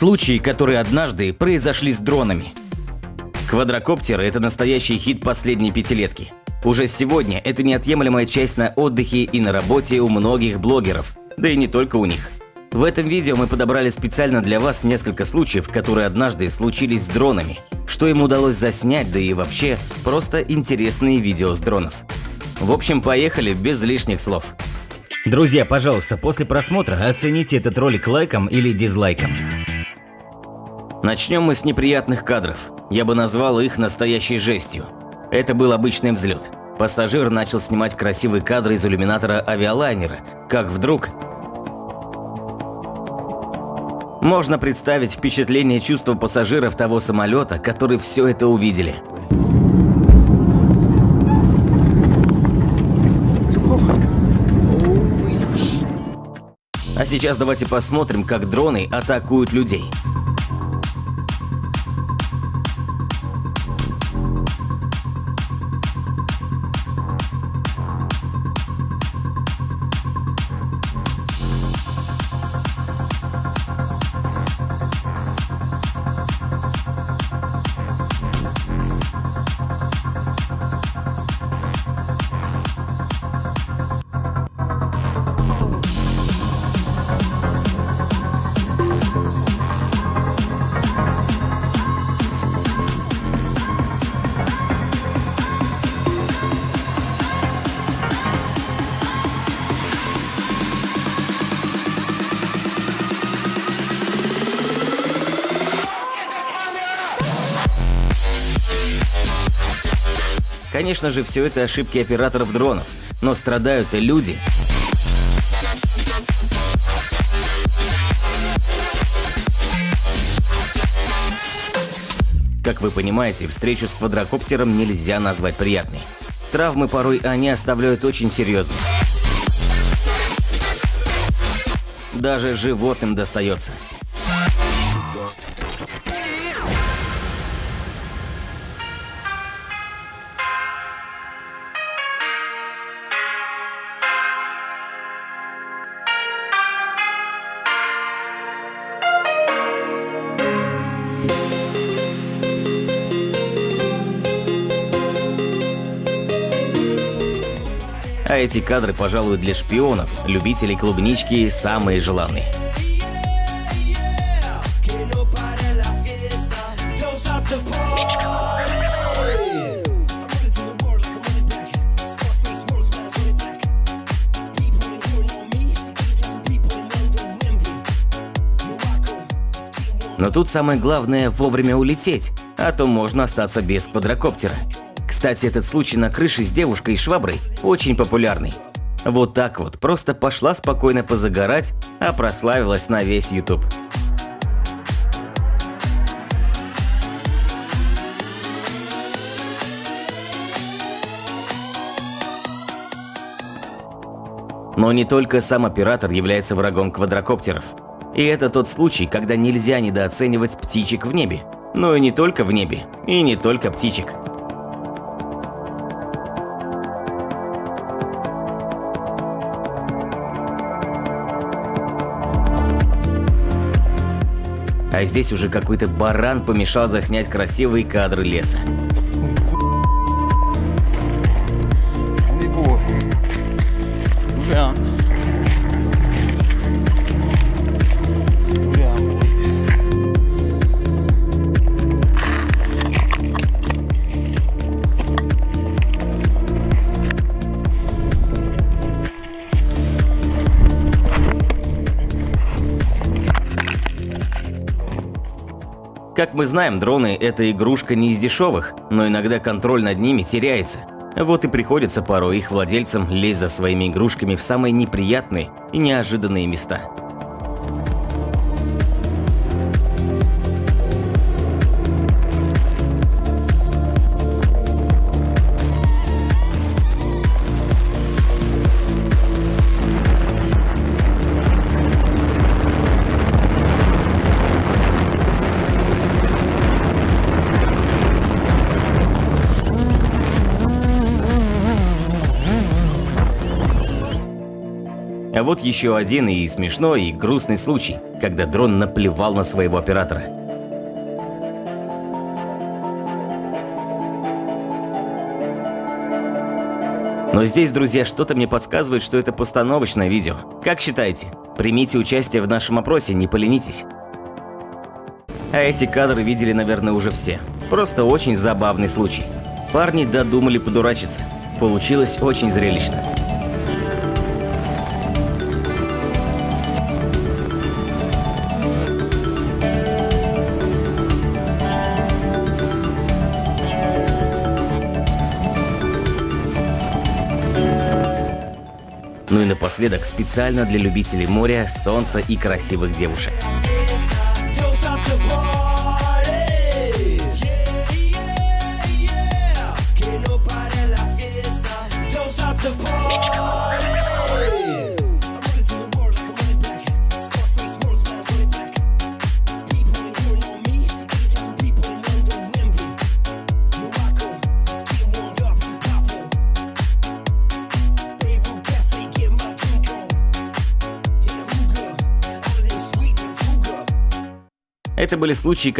Случаи, которые однажды произошли с дронами. Квадрокоптеры – это настоящий хит последней пятилетки. Уже сегодня это неотъемлемая часть на отдыхе и на работе у многих блогеров, да и не только у них. В этом видео мы подобрали специально для вас несколько случаев, которые однажды случились с дронами, что им удалось заснять, да и вообще просто интересные видео с дронов. В общем, поехали без лишних слов. Друзья, пожалуйста, после просмотра оцените этот ролик лайком или дизлайком. Начнем мы с неприятных кадров. Я бы назвал их настоящей жестью. Это был обычный взлет. Пассажир начал снимать красивые кадры из иллюминатора авиалайнера, как вдруг... Можно представить впечатление чувства пассажиров того самолета, которые все это увидели. А сейчас давайте посмотрим, как дроны атакуют людей. Конечно же, все это ошибки операторов дронов, но страдают и люди. Как вы понимаете, встречу с квадрокоптером нельзя назвать приятной. Травмы порой они оставляют очень серьезные. Даже животным достается. А эти кадры, пожалуй, для шпионов, любителей клубнички самые желанные. Но тут самое главное вовремя улететь, а то можно остаться без квадрокоптера. Кстати, этот случай на крыше с девушкой и шваброй очень популярный. Вот так вот, просто пошла спокойно позагорать, а прославилась на весь YouTube. Но не только сам оператор является врагом квадрокоптеров. И это тот случай, когда нельзя недооценивать птичек в небе. Но и не только в небе, и не только птичек. А здесь уже какой-то баран помешал заснять красивые кадры леса. Ja. Как мы знаем, дроны – это игрушка не из дешевых, но иногда контроль над ними теряется. Вот и приходится порой их владельцам лезть за своими игрушками в самые неприятные и неожиданные места. А вот еще один и смешной, и грустный случай, когда дрон наплевал на своего оператора. Но здесь, друзья, что-то мне подсказывает, что это постановочное видео. Как считаете? Примите участие в нашем опросе, не поленитесь. А эти кадры видели, наверное, уже все. Просто очень забавный случай. Парни додумали подурачиться. Получилось очень зрелищно. Ну и напоследок специально для любителей моря, солнца и красивых девушек. The. Это были случаи,